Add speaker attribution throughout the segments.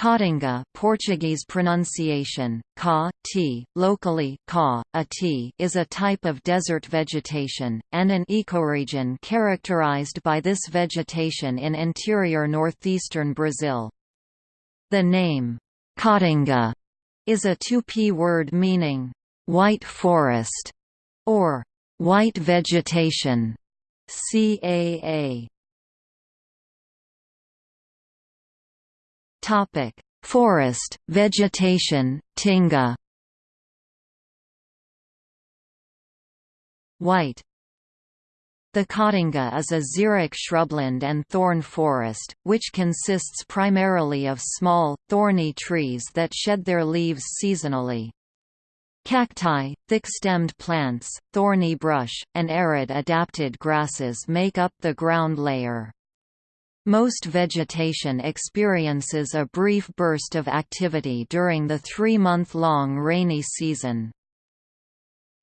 Speaker 1: Caatinga Portuguese pronunciation, ca, t, locally ca, a t, is a type of desert vegetation, and an ecoregion characterized by this vegetation in interior northeastern Brazil. The name, Caatinga, is a Tupi word meaning, white forest, or white vegetation, CAA. Topic: Forest, vegetation, Tinga. White the Caatinga is a xeric shrubland and thorn forest, which consists primarily of small, thorny trees that shed their leaves seasonally. Cacti, thick-stemmed plants, thorny brush, and arid adapted grasses make up the ground layer. Most vegetation experiences a brief burst of activity during the three-month-long rainy season.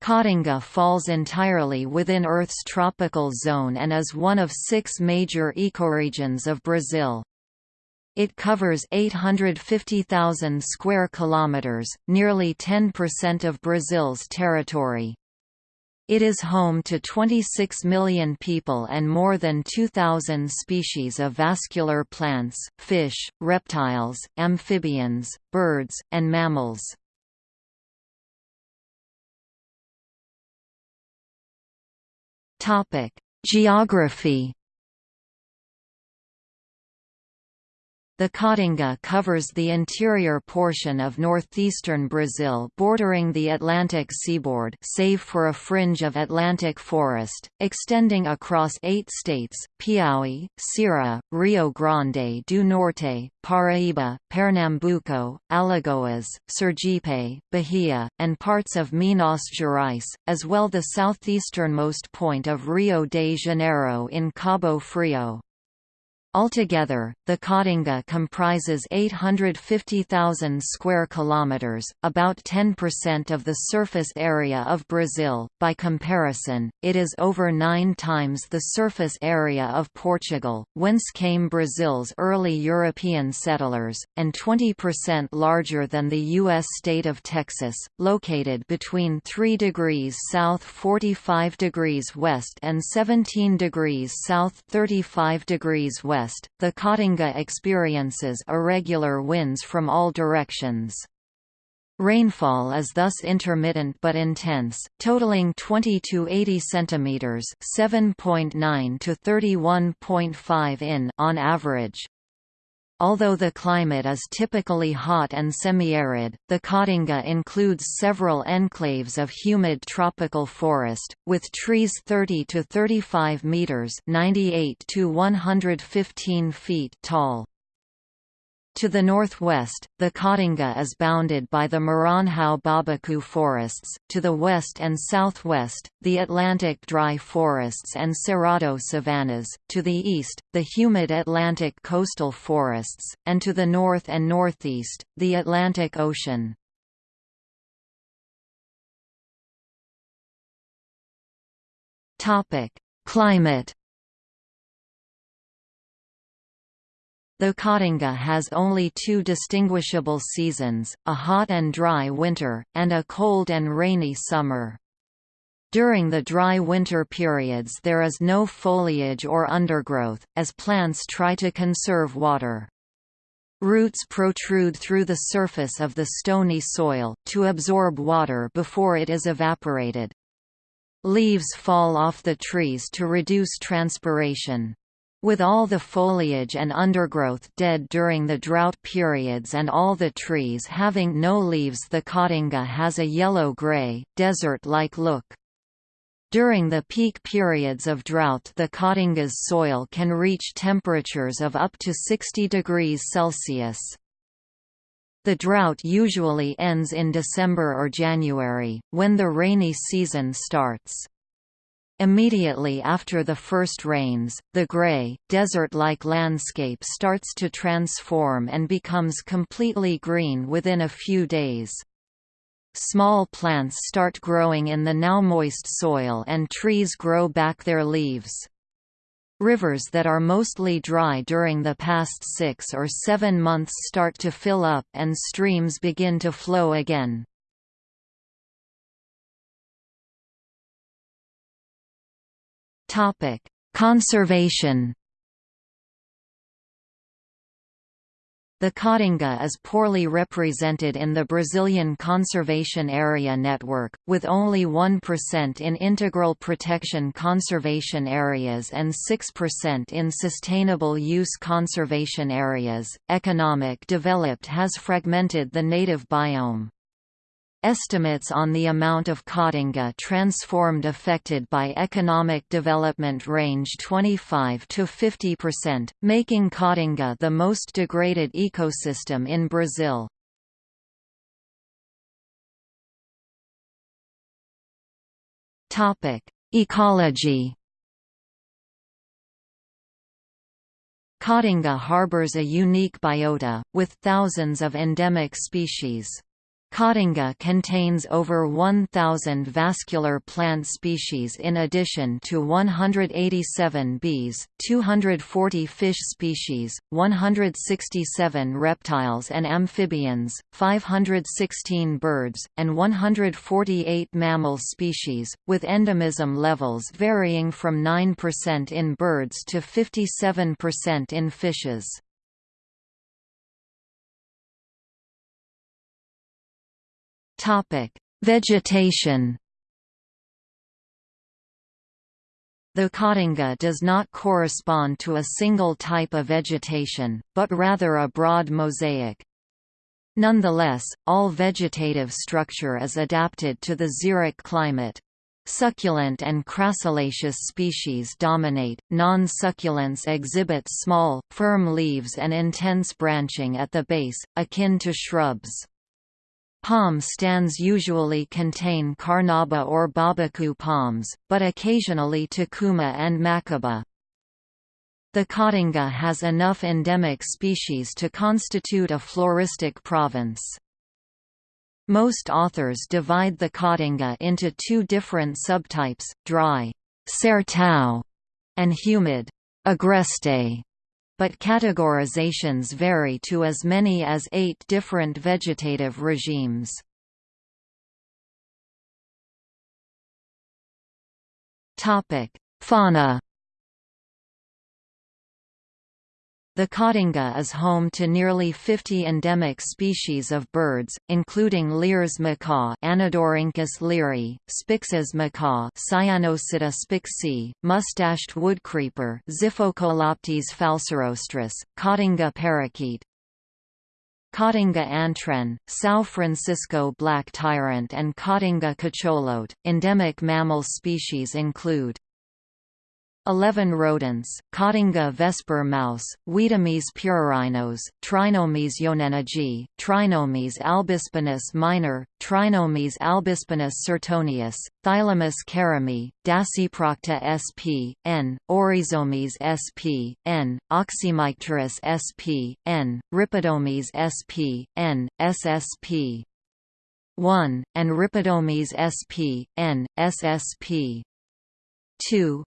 Speaker 1: Caatinga falls entirely within Earth's tropical zone and is one of six major ecoregions of Brazil. It covers 850,000 square kilometers, nearly 10% of Brazil's territory. It is home to 26 million people and more than 2,000 species of vascular plants, fish, reptiles, amphibians, birds, and mammals. Geography The Caatinga covers the interior portion of northeastern Brazil bordering the Atlantic seaboard save for a fringe of Atlantic forest, extending across eight states, Piauí, Ceará, Rio Grande do Norte, Paraíba, Pernambuco, Alagoas, Sergipe, Bahia, and parts of Minas Gerais, as well the southeasternmost point of Rio de Janeiro in Cabo Frio. Altogether, the Caatinga comprises 850,000 square kilometers, about 10% of the surface area of Brazil. By comparison, it is over 9 times the surface area of Portugal, whence came Brazil's early European settlers, and 20% larger than the US state of Texas, located between 3 degrees south 45 degrees west and 17 degrees south 35 degrees west west, the Caatinga experiences irregular winds from all directions. Rainfall is thus intermittent but intense, totaling 20 to 80 centimeters, 7.9 to 31.5 in on average. Although the climate is typically hot and semi-arid, the Caatinga includes several enclaves of humid tropical forest, with trees 30 to 35 meters (98 to 115 feet) tall. To the northwest, the Caatinga is bounded by the Maranhão Babaçu forests, to the west and southwest, the Atlantic dry forests and Cerrado savannas, to the east, the humid Atlantic coastal forests, and to the north and northeast, the Atlantic Ocean. Climate The Caatinga has only two distinguishable seasons, a hot and dry winter, and a cold and rainy summer. During the dry winter periods there is no foliage or undergrowth, as plants try to conserve water. Roots protrude through the surface of the stony soil, to absorb water before it is evaporated. Leaves fall off the trees to reduce transpiration. With all the foliage and undergrowth dead during the drought periods and all the trees having no leaves the Caatinga has a yellow-gray, desert-like look. During the peak periods of drought the Caatinga's soil can reach temperatures of up to 60 degrees Celsius. The drought usually ends in December or January, when the rainy season starts. Immediately after the first rains, the grey, desert-like landscape starts to transform and becomes completely green within a few days. Small plants start growing in the now moist soil and trees grow back their leaves. Rivers that are mostly dry during the past six or seven months start to fill up and streams begin to flow again. Conservation The Caatinga is poorly represented in the Brazilian Conservation Area Network, with only 1% in integral protection conservation areas and 6% in sustainable use conservation areas. Economic development has fragmented the native biome. Estimates on the amount of Caatinga transformed affected by economic development range 25 to 50%, making Caatinga the most degraded ecosystem in Brazil. Topic: Ecology. Caatinga harbors a unique biota, with thousands of endemic species. Caatinga contains over 1,000 vascular plant species in addition to 187 bees, 240 fish species, 167 reptiles and amphibians, 516 birds, and 148 mammal species, with endemism levels varying from 9% in birds to 57% in fishes. Topic: Vegetation. The Caatinga does not correspond to a single type of vegetation, but rather a broad mosaic. Nonetheless, all vegetative structure is adapted to the xeric climate. Succulent and crassulaceous species dominate, non-succulents exhibit small, firm leaves and intense branching at the base, akin to shrubs. Palm stands usually contain carnauba or babacu palms, but occasionally tucuma and macuba. The Caatinga has enough endemic species to constitute a floristic province. Most authors divide the Caatinga into two different subtypes, dry sertão, and humid agreste but categorizations vary to as many as eight different vegetative regimes. Fauna The Caatinga is home to nearly 50 endemic species of birds, including Lear's macaw Anodorhynchus leari, Spix's macaw Cyanopsitta spixii, mustached woodcreeper Xiphocolaptes falcirostris, Caatinga parakeet, Caatinga antwren, São Francisco black tyrant and Caatinga cacholote. Endemic mammal species include 11 rodents, Caatinga vesper mouse, Wiedomys pyrrhorhinos, Trinomys yonenagi, Trinomys albispinus minor, Trinomys albispinus sertonius, Thylamys karimii, Dasyprocta sp. n, Oryzomys sp. n, Oxymycterus sp. n, Rhipidomys sp. n, ssp. 1, and Rhipidomys sp. n, ssp. 2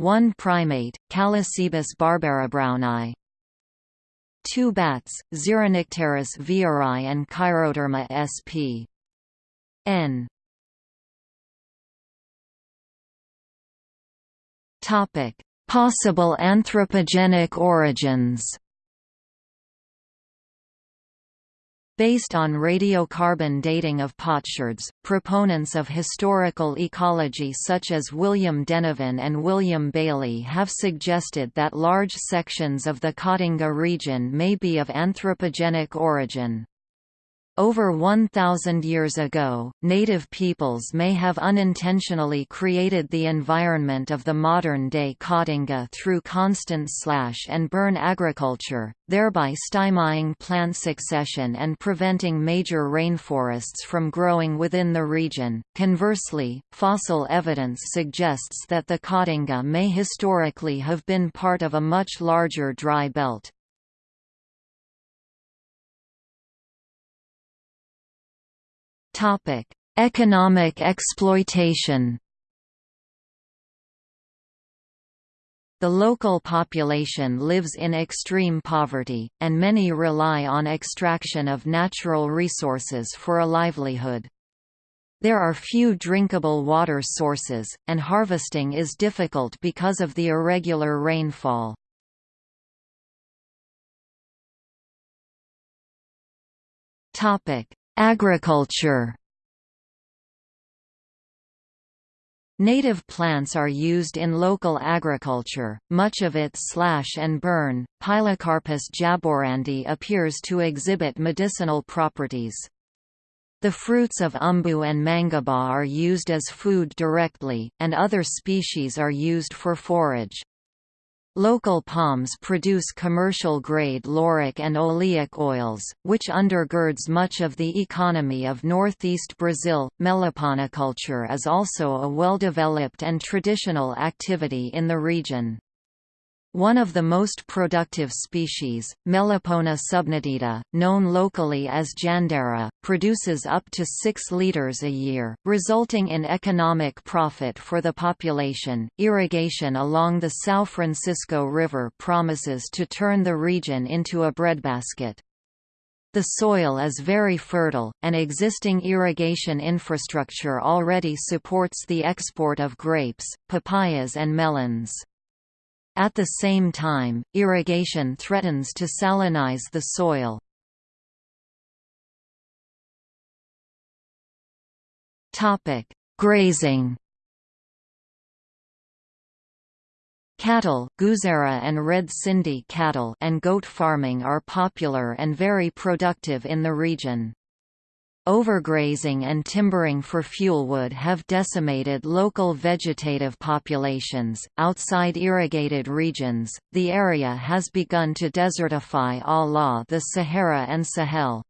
Speaker 1: 1 primate, Callicebus barbarabrowni 2 bats, Xeronycteris vieirai and Chiroderma sp. n. Possible anthropogenic origins Based on radiocarbon dating of potsherds, proponents of historical ecology such as William Denevan and William Balée have suggested that large sections of the Caatinga region may be of anthropogenic origin. Over 1,000 years ago, native peoples may have unintentionally created the environment of the modern-day Caatinga through constant slash-and-burn agriculture, thereby stymieing plant succession and preventing major rainforests from growing within the region. Conversely, fossil evidence suggests that the Caatinga may historically have been part of a much larger dry belt. Topic: Economic exploitation. The local population lives in extreme poverty, and many rely on extraction of natural resources for a livelihood. There are few drinkable water sources, and harvesting is difficult because of the irregular rainfall. Agriculture Native plants are used in local agriculture, much of it slash and burn. Pilocarpus jaborandi appears to exhibit medicinal properties. The fruits of umbu and mangaba are used as food directly, and other species are used for forage. Local palms produce commercial-grade lauric and oleic oils, which undergirds much of the economy of northeast Brazil. Meliponiculture is also a well-developed and traditional activity in the region. One of the most productive species, Melipona subnitida, known locally as jandaíra, produces up to 6 liters a year, resulting in economic profit for the population. Irrigation along the São Francisco River promises to turn the region into a breadbasket. The soil is very fertile, and existing irrigation infrastructure already supports the export of grapes, papayas and melons. At the same time, irrigation threatens to salinize the soil. Grazing Cattle Guzerá and Red Sindi cattle and goat farming are popular and very productive in the region. Overgrazing and timbering for fuelwood have decimated local vegetative populations. Outside irrigated regions, the area has begun to desertify a la the Sahara and Sahel.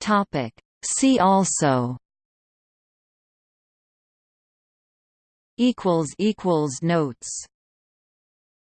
Speaker 1: Topic: See also equals equals notes